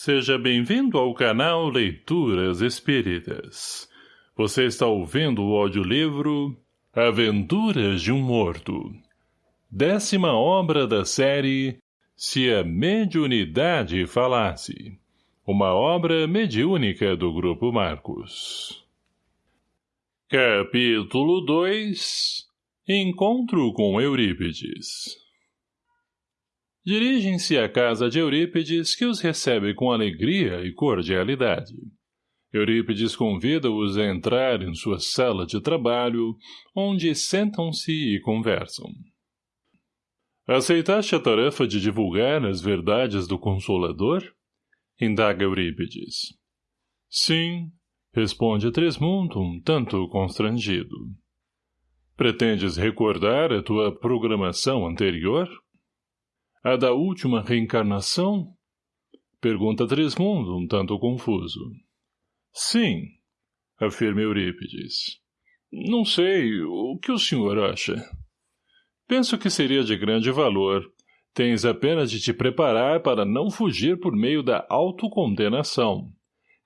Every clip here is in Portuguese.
Seja bem-vindo ao canal Leituras Espíritas. Você está ouvindo o audiolivro Aventuras de um Morto. Décima obra da série Se a Mediunidade Falasse. Uma obra mediúnica do Grupo Marcos. Capítulo 2 Encontro com Eurípides Dirigem-se à casa de Eurípides, que os recebe com alegria e cordialidade. Eurípides convida-os a entrar em sua sala de trabalho, onde sentam-se e conversam. Aceitaste a tarefa de divulgar as verdades do Consolador? Indaga Eurípides. Sim, responde Trismundo, um tanto constrangido. Pretendes recordar a tua programação anterior? A da última reencarnação? Pergunta Trismundo, um tanto confuso. Sim, afirma Eurípides. Não sei, o que o senhor acha? Penso que seria de grande valor. Tens apenas de te preparar para não fugir por meio da autocondenação.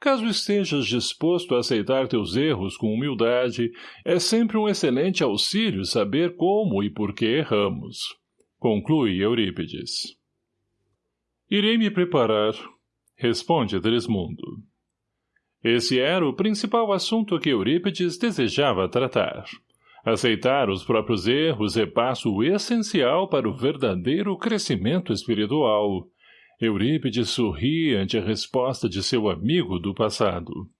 Caso estejas disposto a aceitar teus erros com humildade, é sempre um excelente auxílio saber como e por que erramos. Conclui Eurípides. Irei me preparar, responde Trismundo. Esse era o principal assunto que Eurípides desejava tratar. Aceitar os próprios erros é passo essencial para o verdadeiro crescimento espiritual. Eurípides sorri ante a resposta de seu amigo do passado.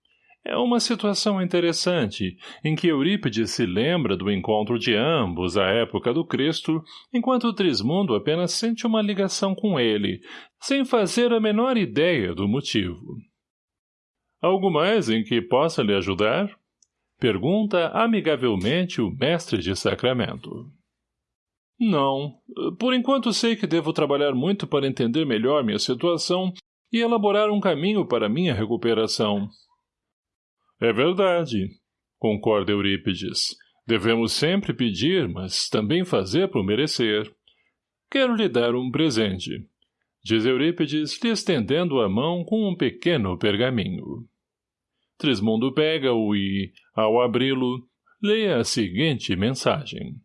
É uma situação interessante, em que Eurípides se lembra do encontro de ambos à época do Cristo, enquanto Trismundo apenas sente uma ligação com ele, sem fazer a menor ideia do motivo. Algo mais em que possa lhe ajudar? Pergunta amigavelmente o mestre de sacramento. Não. Por enquanto sei que devo trabalhar muito para entender melhor minha situação e elaborar um caminho para minha recuperação. É verdade, concorda Eurípides. Devemos sempre pedir, mas também fazer por merecer. Quero lhe dar um presente, diz Eurípides, lhe estendendo a mão com um pequeno pergaminho. Trismundo pega-o e, ao abri-lo, lê a seguinte mensagem.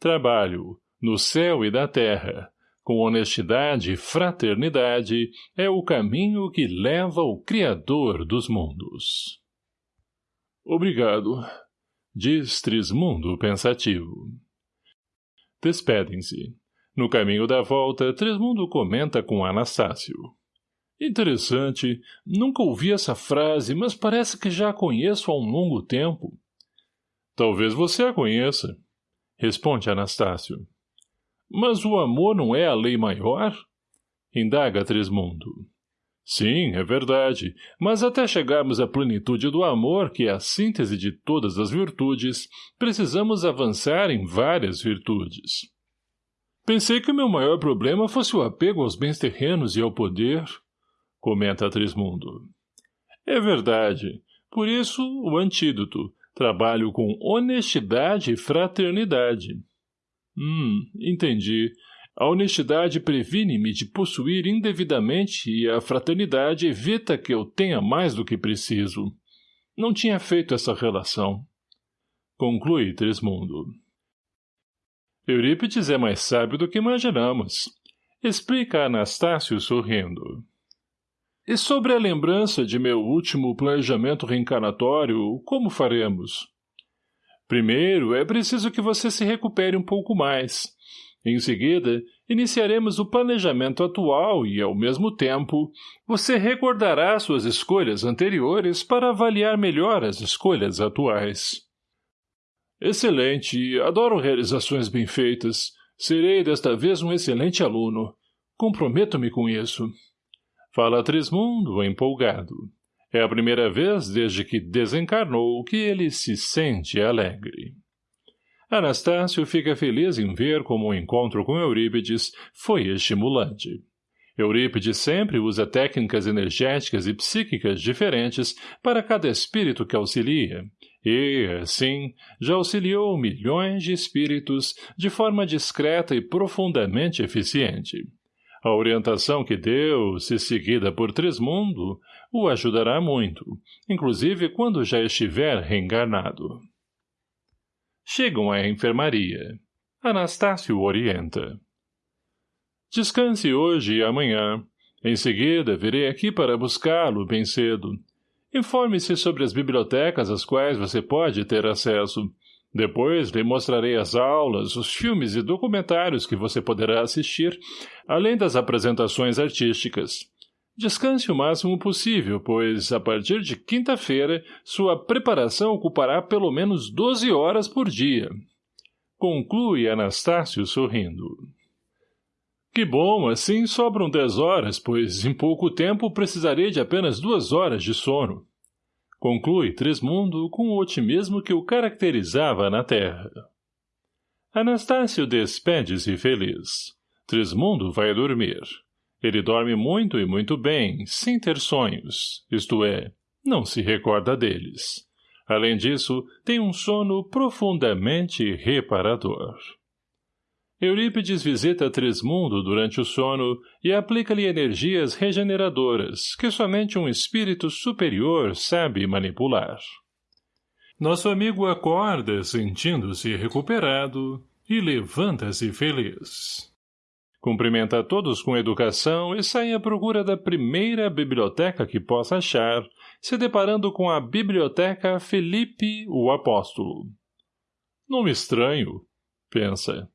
Trabalho, no céu e da terra, com honestidade e fraternidade, é o caminho que leva ao Criador dos mundos. Obrigado, diz Trismundo pensativo. Despedem-se. No caminho da volta, Trismundo comenta com Anastácio. Interessante. Nunca ouvi essa frase, mas parece que já a conheço há um longo tempo. Talvez você a conheça, responde Anastácio. Mas o amor não é a lei maior? Indaga Trismundo. Sim, é verdade, mas até chegarmos à plenitude do amor, que é a síntese de todas as virtudes, precisamos avançar em várias virtudes. Pensei que o meu maior problema fosse o apego aos bens terrenos e ao poder, comenta Trismundo. É verdade. Por isso, o antídoto. Trabalho com honestidade e fraternidade. Hum, entendi. A honestidade previne-me de possuir indevidamente e a fraternidade evita que eu tenha mais do que preciso. Não tinha feito essa relação. Conclui Trismundo. Eurípides é mais sábio do que imaginamos. Explica Anastácio sorrindo. E sobre a lembrança de meu último planejamento reencarnatório, como faremos? Primeiro, é preciso que você se recupere um pouco mais. Em seguida, iniciaremos o planejamento atual e, ao mesmo tempo, você recordará suas escolhas anteriores para avaliar melhor as escolhas atuais. Excelente. Adoro realizações bem feitas. Serei desta vez um excelente aluno. Comprometo-me com isso. Fala Trismundo, empolgado. É a primeira vez desde que desencarnou que ele se sente alegre. Anastácio fica feliz em ver como o encontro com Eurípides foi estimulante. Eurípides sempre usa técnicas energéticas e psíquicas diferentes para cada espírito que auxilia, e, assim, já auxiliou milhões de espíritos de forma discreta e profundamente eficiente. A orientação que deu, se seguida por Trismundo, o ajudará muito, inclusive quando já estiver reencarnado. Chegam à enfermaria. Anastácio orienta. Descanse hoje e amanhã. Em seguida, virei aqui para buscá-lo bem cedo. Informe-se sobre as bibliotecas às quais você pode ter acesso. Depois lhe mostrarei as aulas, os filmes e documentários que você poderá assistir, além das apresentações artísticas. Descanse o máximo possível, pois, a partir de quinta-feira, sua preparação ocupará pelo menos 12 horas por dia. Conclui Anastácio sorrindo. Que bom, assim sobram 10 horas, pois em pouco tempo precisarei de apenas duas horas de sono. Conclui Trismundo com o otimismo que o caracterizava na terra. Anastácio despede-se feliz. Trismundo vai dormir. Ele dorme muito e muito bem, sem ter sonhos, isto é, não se recorda deles. Além disso, tem um sono profundamente reparador. Eurípides visita Trismundo durante o sono e aplica-lhe energias regeneradoras que somente um espírito superior sabe manipular. Nosso amigo acorda sentindo-se recuperado e levanta-se feliz. Cumprimenta a todos com educação e sai à procura da primeira biblioteca que possa achar, se deparando com a Biblioteca Felipe o Apóstolo. Nome estranho, pensa.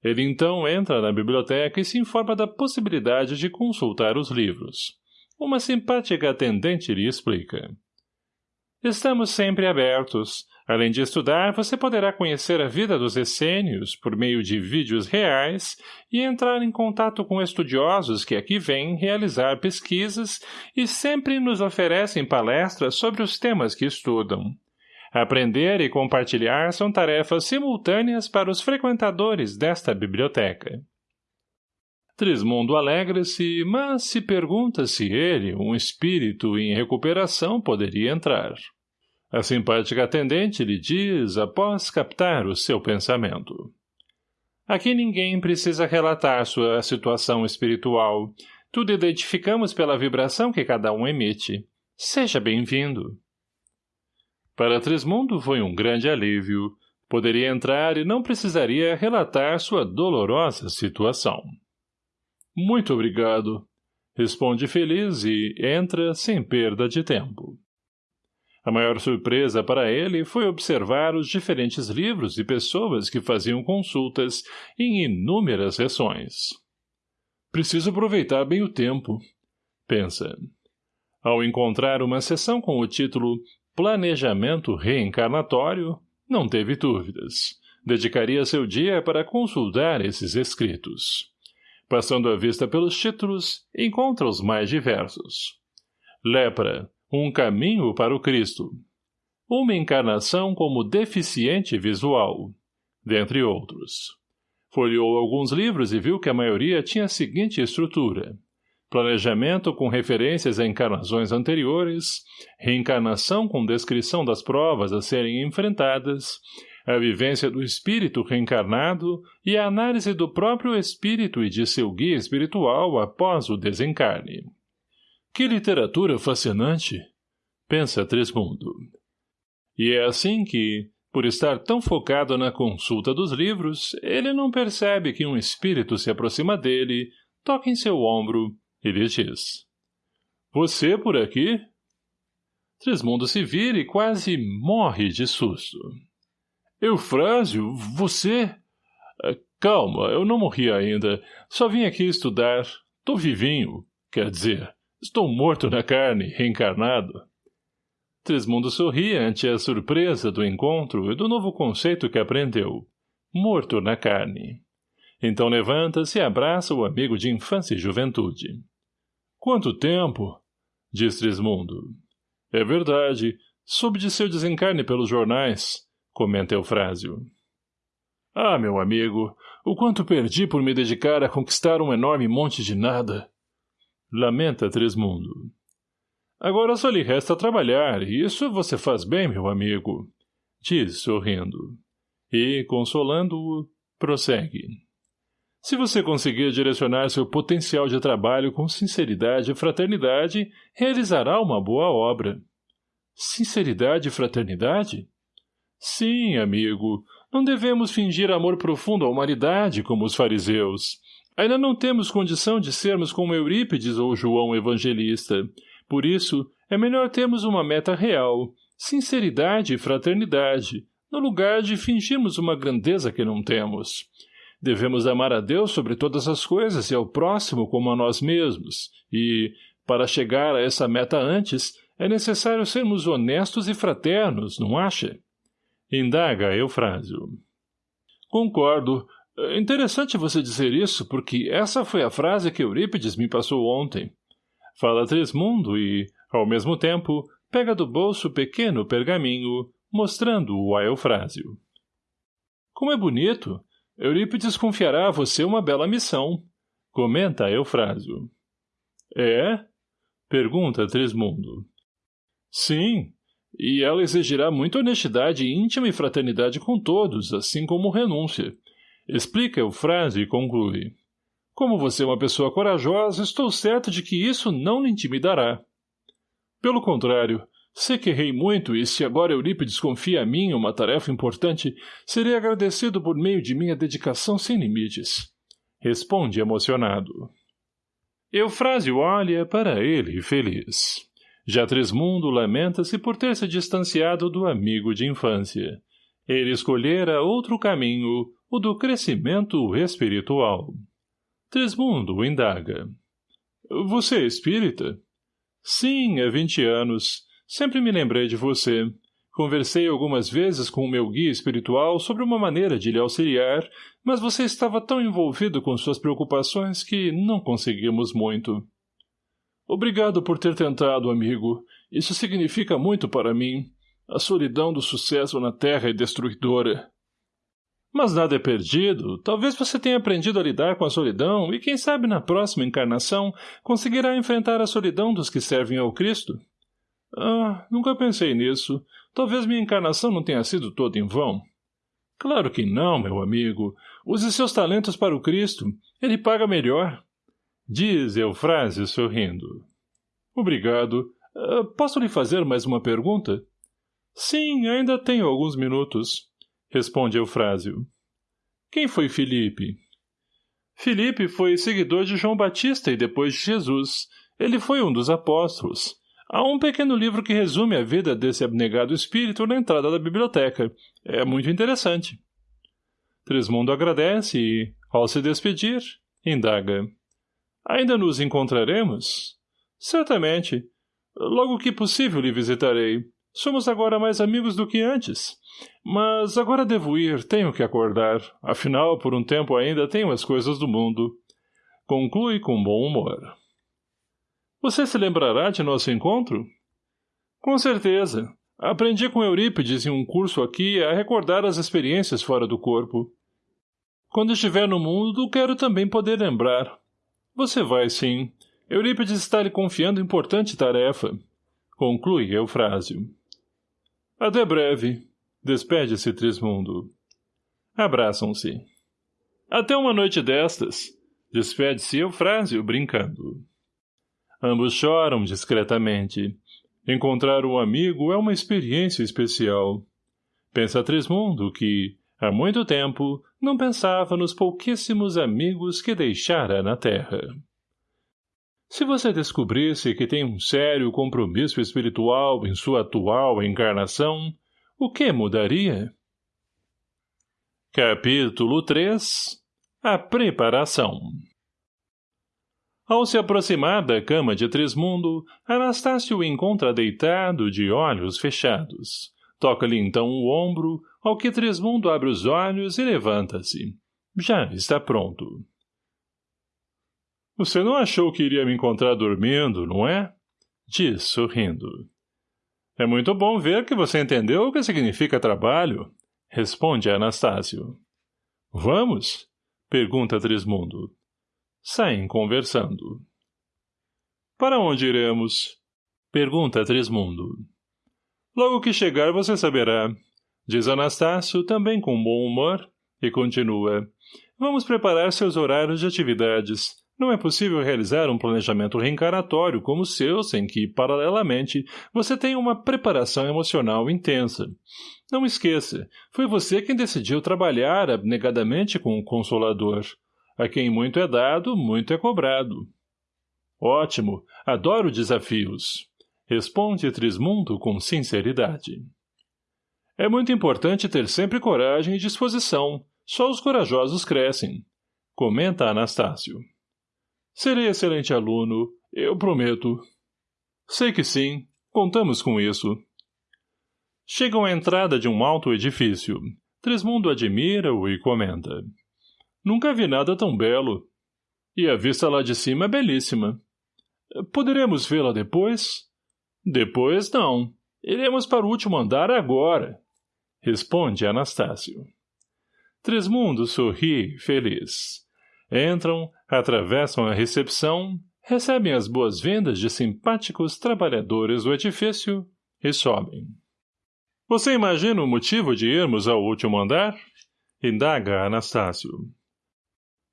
Ele então entra na biblioteca e se informa da possibilidade de consultar os livros. Uma simpática atendente lhe explica. Estamos sempre abertos. Além de estudar, você poderá conhecer a vida dos essênios por meio de vídeos reais e entrar em contato com estudiosos que aqui vêm realizar pesquisas e sempre nos oferecem palestras sobre os temas que estudam. Aprender e compartilhar são tarefas simultâneas para os frequentadores desta biblioteca. Trismundo alegra-se, mas se pergunta se ele, um espírito em recuperação, poderia entrar. A simpática atendente lhe diz, após captar o seu pensamento. Aqui ninguém precisa relatar sua situação espiritual. Tudo identificamos pela vibração que cada um emite. Seja bem-vindo. Para Trismundo foi um grande alívio. Poderia entrar e não precisaria relatar sua dolorosa situação. Muito obrigado, responde feliz e entra sem perda de tempo. A maior surpresa para ele foi observar os diferentes livros e pessoas que faziam consultas em inúmeras sessões. Preciso aproveitar bem o tempo, pensa. Ao encontrar uma sessão com o título planejamento reencarnatório, não teve dúvidas. Dedicaria seu dia para consultar esses escritos. Passando a vista pelos títulos, encontra os mais diversos. Lepra, um caminho para o Cristo. Uma encarnação como deficiente visual, dentre outros. Folheou alguns livros e viu que a maioria tinha a seguinte estrutura planejamento com referências a encarnações anteriores, reencarnação com descrição das provas a serem enfrentadas, a vivência do espírito reencarnado e a análise do próprio espírito e de seu guia espiritual após o desencarne. Que literatura fascinante! Pensa Trismundo. E é assim que, por estar tão focado na consulta dos livros, ele não percebe que um espírito se aproxima dele, toca em seu ombro ele diz. Você por aqui? Trismundo se vira e quase morre de susto. Eufrásio, você? Ah, calma, eu não morri ainda. Só vim aqui estudar. Tô vivinho. Quer dizer, estou morto na carne, reencarnado. Trismundo sorri ante a surpresa do encontro e do novo conceito que aprendeu. Morto na carne. Então levanta-se e abraça o amigo de infância e juventude. Quanto tempo? Diz Trismundo. É verdade. Soube de seu desencarne pelos jornais, comenta Eufrásio. Ah, meu amigo, o quanto perdi por me dedicar a conquistar um enorme monte de nada. Lamenta Trismundo. Agora só lhe resta trabalhar, e isso você faz bem, meu amigo, diz, sorrindo. E, consolando-o, prossegue. Se você conseguir direcionar seu potencial de trabalho com sinceridade e fraternidade, realizará uma boa obra. Sinceridade e fraternidade? Sim, amigo. Não devemos fingir amor profundo à humanidade, como os fariseus. Ainda não temos condição de sermos como Eurípides ou João Evangelista. Por isso, é melhor termos uma meta real, sinceridade e fraternidade, no lugar de fingirmos uma grandeza que não temos. Devemos amar a Deus sobre todas as coisas e ao próximo como a nós mesmos, e, para chegar a essa meta antes, é necessário sermos honestos e fraternos, não acha? Indaga Eufrásio. Concordo. É interessante você dizer isso, porque essa foi a frase que Eurípides me passou ontem. Fala Trismundo e, ao mesmo tempo, pega do bolso pequeno pergaminho, mostrando-o a Eufrásio. Como é bonito! Eurípides confiará a você uma bela missão. Comenta Eufrásio. É? Pergunta Trismundo. Sim, e ela exigirá muita honestidade íntima e fraternidade com todos, assim como renúncia. Explica Eufrásio e conclui. Como você é uma pessoa corajosa, estou certo de que isso não lhe intimidará. Pelo contrário, Sei que errei muito e se agora Eurípides confia a mim uma tarefa importante, serei agradecido por meio de minha dedicação sem limites. Responde emocionado. Eufrásio olha para ele feliz. Já Trismundo lamenta-se por ter se distanciado do amigo de infância. Ele escolhera outro caminho, o do crescimento espiritual. Trismundo indaga. — Você é espírita? — Sim, há vinte anos. Sempre me lembrei de você. Conversei algumas vezes com o meu guia espiritual sobre uma maneira de lhe auxiliar, mas você estava tão envolvido com suas preocupações que não conseguimos muito. Obrigado por ter tentado, amigo. Isso significa muito para mim. A solidão do sucesso na Terra é destruidora. Mas nada é perdido. Talvez você tenha aprendido a lidar com a solidão e, quem sabe, na próxima encarnação, conseguirá enfrentar a solidão dos que servem ao Cristo. Ah, nunca pensei nisso. Talvez minha encarnação não tenha sido toda em vão. Claro que não, meu amigo. Use seus talentos para o Cristo. Ele paga melhor. Diz Eufrásio sorrindo. Obrigado. Uh, posso lhe fazer mais uma pergunta? Sim, ainda tenho alguns minutos. Responde Eufrásio. Quem foi Filipe? Filipe foi seguidor de João Batista e depois de Jesus. Ele foi um dos apóstolos. Há um pequeno livro que resume a vida desse abnegado espírito na entrada da biblioteca. É muito interessante. Trismundo agradece e, ao se despedir, indaga. Ainda nos encontraremos? Certamente. Logo que possível lhe visitarei. Somos agora mais amigos do que antes. Mas agora devo ir, tenho que acordar. Afinal, por um tempo ainda tenho as coisas do mundo. Conclui com bom humor. Você se lembrará de nosso encontro? Com certeza. Aprendi com Eurípides em um curso aqui a recordar as experiências fora do corpo. Quando estiver no mundo, quero também poder lembrar. Você vai, sim. Eurípides está lhe confiando importante tarefa. Conclui Eufrásio. Até breve. Despede-se Trismundo. Abraçam-se. Até uma noite destas. Despede-se Eufrásio, brincando. Ambos choram discretamente. Encontrar um amigo é uma experiência especial. Pensa Trismundo que, há muito tempo, não pensava nos pouquíssimos amigos que deixara na Terra. Se você descobrisse que tem um sério compromisso espiritual em sua atual encarnação, o que mudaria? Capítulo 3 A Preparação ao se aproximar da cama de Trismundo, Anastácio o encontra deitado de olhos fechados. Toca-lhe então o ombro, ao que Trismundo abre os olhos e levanta-se. Já está pronto. Você não achou que iria me encontrar dormindo, não é? Diz, sorrindo. É muito bom ver que você entendeu o que significa trabalho, responde Anastácio. Vamos? Pergunta Trismundo. Saem conversando. Para onde iremos? Pergunta Trismundo. Logo que chegar você saberá. Diz Anastácio, também com bom humor, e continua. Vamos preparar seus horários de atividades. Não é possível realizar um planejamento reencarnatório como o seu sem que, paralelamente, você tenha uma preparação emocional intensa. Não esqueça, foi você quem decidiu trabalhar abnegadamente com o Consolador. A quem muito é dado, muito é cobrado. Ótimo, adoro desafios. Responde Trismundo com sinceridade. É muito importante ter sempre coragem e disposição. Só os corajosos crescem. Comenta Anastácio. Serei excelente aluno, eu prometo. Sei que sim, contamos com isso. Chegam à entrada de um alto edifício. Trismundo admira-o e comenta. Nunca vi nada tão belo. E a vista lá de cima é belíssima. Poderemos vê-la depois? Depois não. Iremos para o último andar agora. Responde Anastácio. Trismundo sorri, feliz. Entram, atravessam a recepção, recebem as boas-vindas de simpáticos trabalhadores do edifício e sobem. Você imagina o motivo de irmos ao último andar? Indaga Anastácio.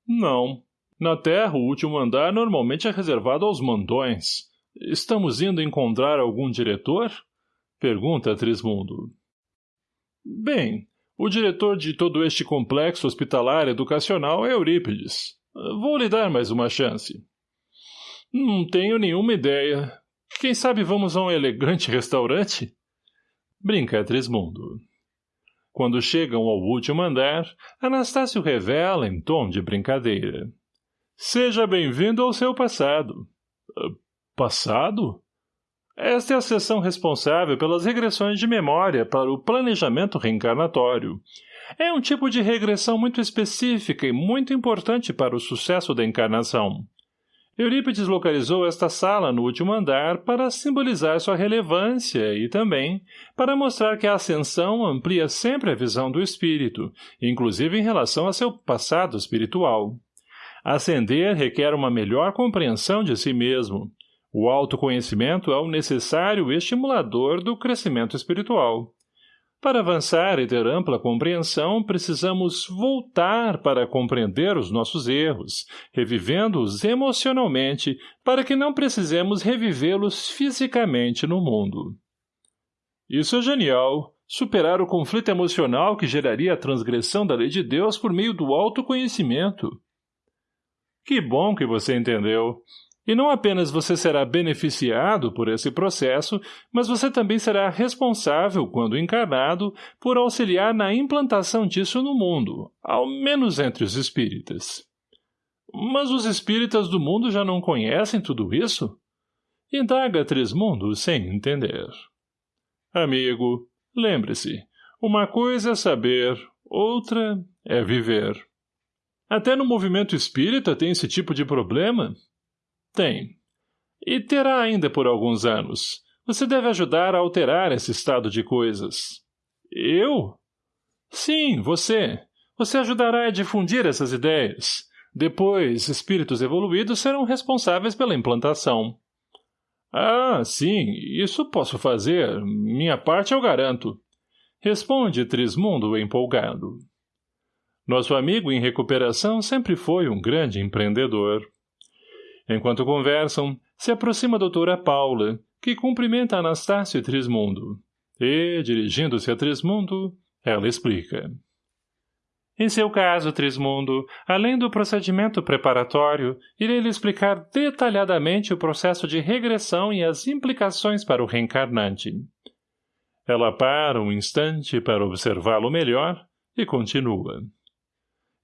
Não. Na Terra, o último andar normalmente é reservado aos mandões. Estamos indo encontrar algum diretor? Pergunta Trismundo. Bem, o diretor de todo este complexo hospitalar educacional é Eurípides. Vou lhe dar mais uma chance. Não tenho nenhuma ideia. Quem sabe vamos a um elegante restaurante? Brinca Trismundo. Quando chegam ao último andar, Anastácio revela em tom de brincadeira. Seja bem-vindo ao seu passado. Uh, passado? Esta é a seção responsável pelas regressões de memória para o planejamento reencarnatório. É um tipo de regressão muito específica e muito importante para o sucesso da encarnação. Eurípides localizou esta sala no último andar para simbolizar sua relevância e também para mostrar que a ascensão amplia sempre a visão do espírito, inclusive em relação a seu passado espiritual. Ascender requer uma melhor compreensão de si mesmo, o autoconhecimento é o necessário estimulador do crescimento espiritual. Para avançar e ter ampla compreensão, precisamos voltar para compreender os nossos erros, revivendo-os emocionalmente, para que não precisemos revivê-los fisicamente no mundo. Isso é genial, superar o conflito emocional que geraria a transgressão da lei de Deus por meio do autoconhecimento. Que bom que você entendeu. E não apenas você será beneficiado por esse processo, mas você também será responsável, quando encarnado, por auxiliar na implantação disso no mundo, ao menos entre os espíritas. Mas os espíritas do mundo já não conhecem tudo isso? Indaga Trismundo sem entender. Amigo, lembre-se, uma coisa é saber, outra é viver. Até no movimento espírita tem esse tipo de problema, tem. E terá ainda por alguns anos. Você deve ajudar a alterar esse estado de coisas. Eu? Sim, você. Você ajudará a difundir essas ideias. Depois, espíritos evoluídos serão responsáveis pela implantação. Ah, sim, isso posso fazer. Minha parte eu garanto. Responde Trismundo empolgado. Nosso amigo em recuperação sempre foi um grande empreendedor. Enquanto conversam, se aproxima a doutora Paula, que cumprimenta Anastácio Trismundo. E, dirigindo-se a Trismundo, ela explica. Em seu caso, Trismundo, além do procedimento preparatório, irei lhe explicar detalhadamente o processo de regressão e as implicações para o reencarnante. Ela para um instante para observá-lo melhor e continua.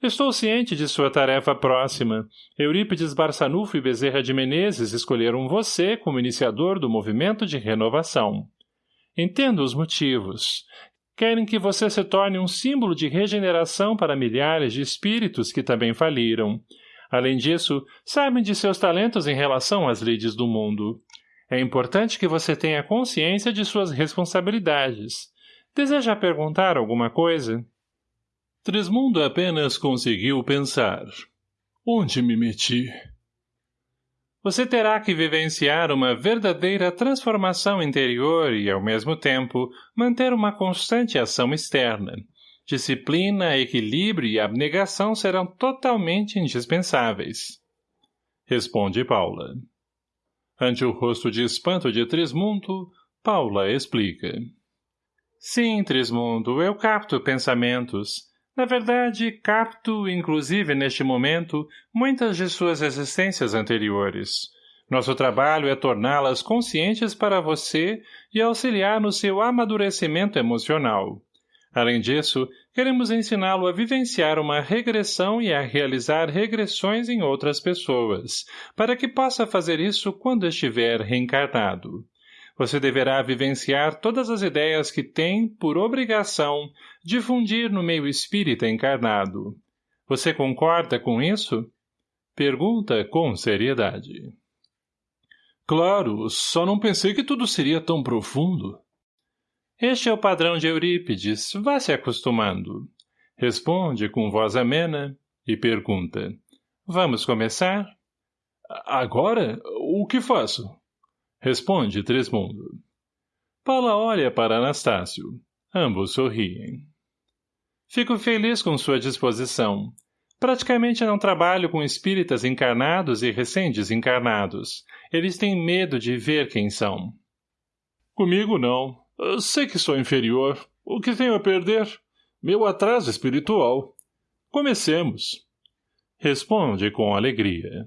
Estou ciente de sua tarefa próxima. Eurípides Barçanufo e Bezerra de Menezes escolheram você como iniciador do movimento de renovação. Entendo os motivos. Querem que você se torne um símbolo de regeneração para milhares de espíritos que também faliram. Além disso, sabem de seus talentos em relação às lides do mundo. É importante que você tenha consciência de suas responsabilidades. Deseja perguntar alguma coisa? Trismundo apenas conseguiu pensar. Onde me meti? Você terá que vivenciar uma verdadeira transformação interior e, ao mesmo tempo, manter uma constante ação externa. Disciplina, equilíbrio e abnegação serão totalmente indispensáveis. Responde Paula. Ante o rosto de espanto de Trismundo, Paula explica. Sim, Trismundo, eu capto pensamentos. Na verdade, capto, inclusive neste momento, muitas de suas existências anteriores. Nosso trabalho é torná-las conscientes para você e auxiliar no seu amadurecimento emocional. Além disso, queremos ensiná-lo a vivenciar uma regressão e a realizar regressões em outras pessoas, para que possa fazer isso quando estiver reencarnado. Você deverá vivenciar todas as ideias que tem, por obrigação, difundir no meio espírita encarnado. Você concorda com isso? Pergunta com seriedade. Claro, só não pensei que tudo seria tão profundo. Este é o padrão de Eurípides, vá se acostumando. Responde com voz amena e pergunta. Vamos começar? Agora? O que faço? Responde Tresmundo. Paula olha para Anastácio. Ambos sorriem. Fico feliz com sua disposição. Praticamente não trabalho com espíritas encarnados e recém-desencarnados. Eles têm medo de ver quem são. Comigo não. Eu sei que sou inferior. O que tenho a perder? Meu atraso espiritual. Comecemos. Responde com alegria.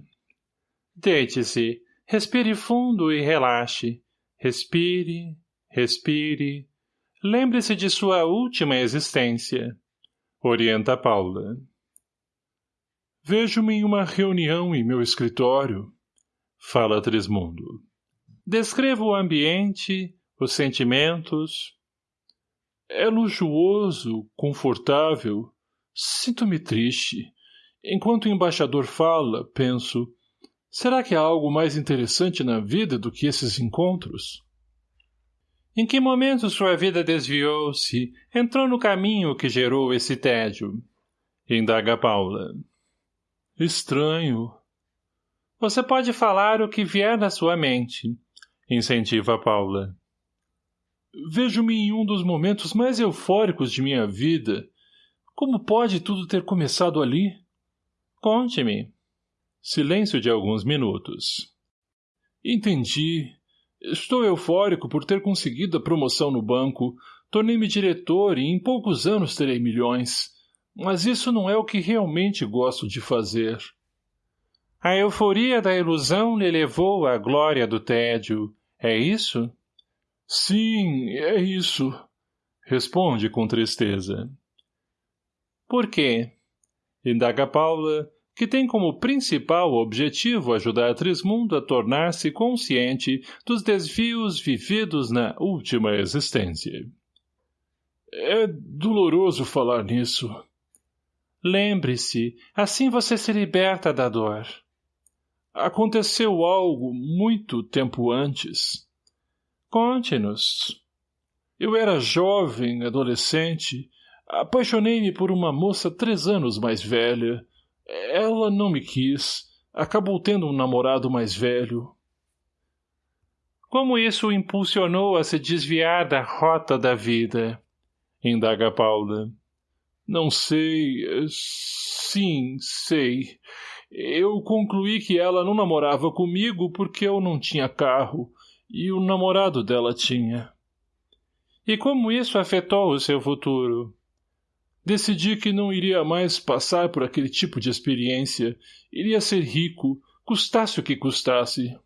Deite-se. Respire fundo e relaxe. Respire, respire. Lembre-se de sua última existência. Orienta Paula. Vejo-me em uma reunião em meu escritório. Fala Trismundo. Descreva o ambiente, os sentimentos. É luxuoso, confortável. Sinto-me triste. Enquanto o embaixador fala, penso, Será que há algo mais interessante na vida do que esses encontros? Em que momento sua vida desviou-se, entrou no caminho que gerou esse tédio? Indaga Paula. Estranho. Você pode falar o que vier na sua mente, incentiva Paula. Vejo-me em um dos momentos mais eufóricos de minha vida. Como pode tudo ter começado ali? Conte-me. Silêncio de alguns minutos. Entendi. Estou eufórico por ter conseguido a promoção no banco. Tornei-me diretor e em poucos anos terei milhões. Mas isso não é o que realmente gosto de fazer. A euforia da ilusão lhe levou à glória do tédio. É isso? Sim, é isso. Responde com tristeza. Por quê? Indaga Paula, que tem como principal objetivo ajudar Trismundo a tornar-se consciente dos desvios vividos na última existência. É doloroso falar nisso. Lembre-se, assim você se liberta da dor. Aconteceu algo muito tempo antes. Conte-nos. Eu era jovem, adolescente, apaixonei-me por uma moça três anos mais velha, ela não me quis. Acabou tendo um namorado mais velho. Como isso o impulsionou a se desviar da rota da vida? Indaga Paula. Não sei. Sim, sei. Eu concluí que ela não namorava comigo porque eu não tinha carro e o namorado dela tinha. E como isso afetou o seu futuro? Decidi que não iria mais passar por aquele tipo de experiência. Iria ser rico, custasse o que custasse.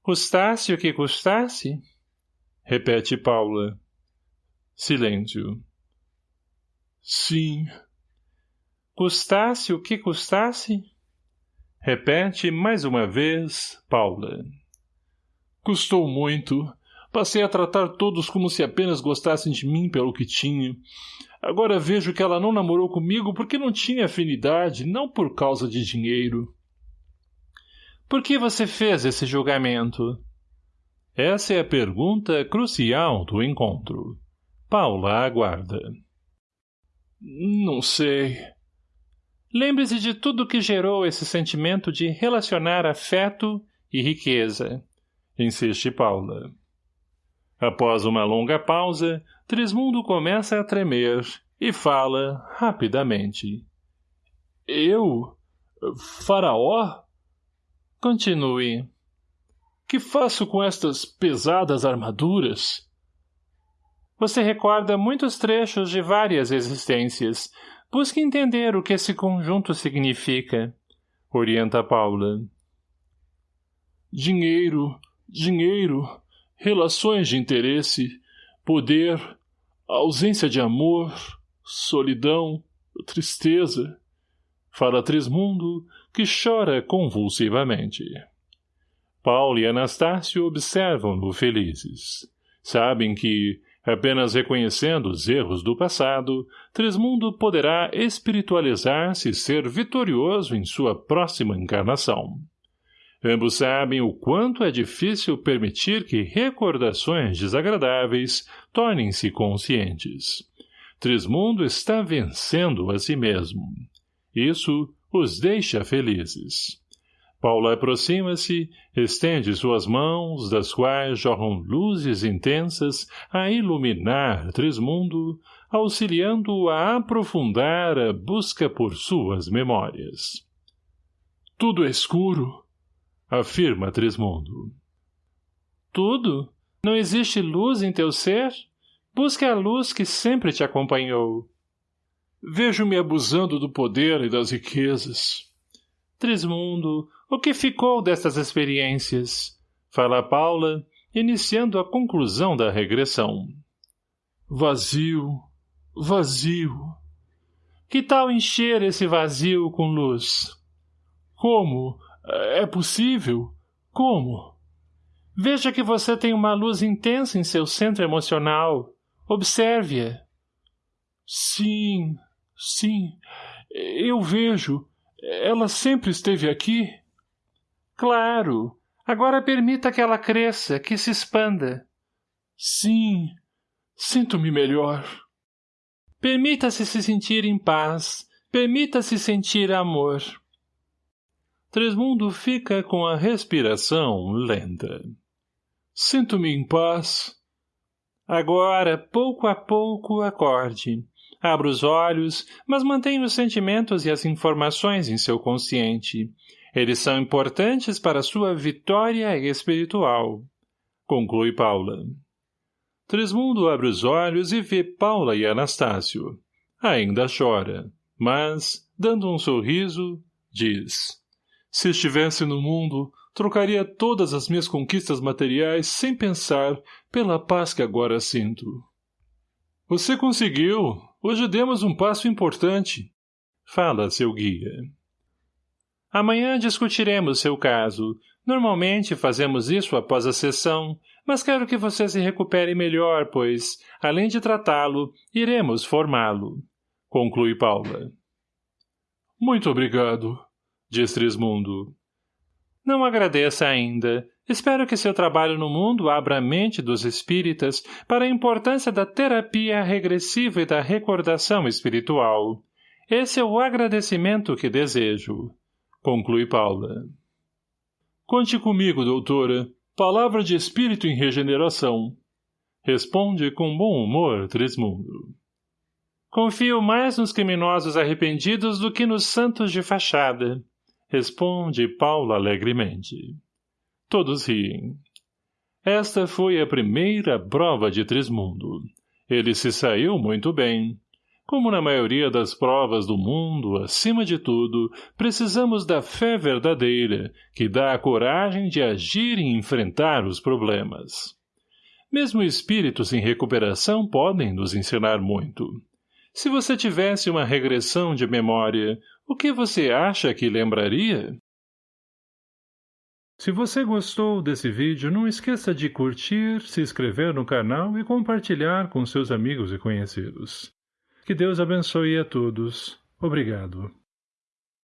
Custasse o que custasse? Repete Paula. Silêncio. Sim. Custasse o que custasse? Repete mais uma vez, Paula. Custou muito. Passei a tratar todos como se apenas gostassem de mim pelo que tinha. Agora vejo que ela não namorou comigo porque não tinha afinidade, não por causa de dinheiro. Por que você fez esse julgamento? Essa é a pergunta crucial do encontro. Paula aguarda. Não sei. Lembre-se de tudo que gerou esse sentimento de relacionar afeto e riqueza. Insiste Paula. Após uma longa pausa, Trismundo começa a tremer E fala rapidamente. Eu? Faraó? Continue. Que faço com estas pesadas armaduras? Você recorda muitos trechos de várias existências. Busque entender o que esse conjunto significa. Orienta Paula. Dinheiro, dinheiro, relações de interesse, poder, ausência de amor, solidão, tristeza. Fala Trismundo, que chora convulsivamente. Paulo e Anastácio observam-no felizes. Sabem que, apenas reconhecendo os erros do passado, Trismundo poderá espiritualizar-se e ser vitorioso em sua próxima encarnação. Ambos sabem o quanto é difícil permitir que recordações desagradáveis tornem-se conscientes. Trismundo está vencendo a si mesmo. Isso os deixa felizes. Paula aproxima-se, estende suas mãos, das quais jorram luzes intensas a iluminar Trismundo, auxiliando-o a aprofundar a busca por suas memórias. Tudo é escuro, afirma Trismundo. Tudo? Não existe luz em teu ser? Busque a luz que sempre te acompanhou. Vejo-me abusando do poder e das riquezas. Trismundo, o que ficou destas experiências? Fala Paula, iniciando a conclusão da regressão. Vazio, vazio. Que tal encher esse vazio com luz? Como? É possível? Como? Veja que você tem uma luz intensa em seu centro emocional. Observe-a. Sim, sim, eu vejo. Ela sempre esteve aqui? Claro. Agora permita que ela cresça, que se expanda. Sim, sinto-me melhor. Permita-se se sentir em paz. Permita-se sentir amor. Tresmundo fica com a respiração lenta. Sinto-me em paz. Agora, pouco a pouco, acorde. Abra os olhos, mas mantenha os sentimentos e as informações em seu consciente. Eles são importantes para sua vitória espiritual. Conclui Paula. Tresmundo abre os olhos e vê Paula e Anastácio. Ainda chora, mas, dando um sorriso, diz... Se estivesse no mundo, trocaria todas as minhas conquistas materiais sem pensar pela paz que agora sinto. Você conseguiu. Hoje demos um passo importante. Fala, seu guia. Amanhã discutiremos seu caso. Normalmente fazemos isso após a sessão, mas quero que você se recupere melhor, pois, além de tratá-lo, iremos formá-lo. Conclui Paula. Muito obrigado diz Trismundo. Não agradeça ainda. Espero que seu trabalho no mundo abra a mente dos espíritas para a importância da terapia regressiva e da recordação espiritual. Esse é o agradecimento que desejo. Conclui Paula. Conte comigo, doutora. Palavra de espírito em regeneração. Responde com bom humor Trismundo. Confio mais nos criminosos arrependidos do que nos santos de fachada. Responde Paula alegremente. Todos riem. Esta foi a primeira prova de Trismundo. Ele se saiu muito bem. Como na maioria das provas do mundo, acima de tudo, precisamos da fé verdadeira, que dá a coragem de agir e enfrentar os problemas. Mesmo espíritos em recuperação podem nos ensinar muito. Se você tivesse uma regressão de memória, o que você acha que lembraria? Se você gostou desse vídeo, não esqueça de curtir, se inscrever no canal e compartilhar com seus amigos e conhecidos. Que Deus abençoe a todos. Obrigado.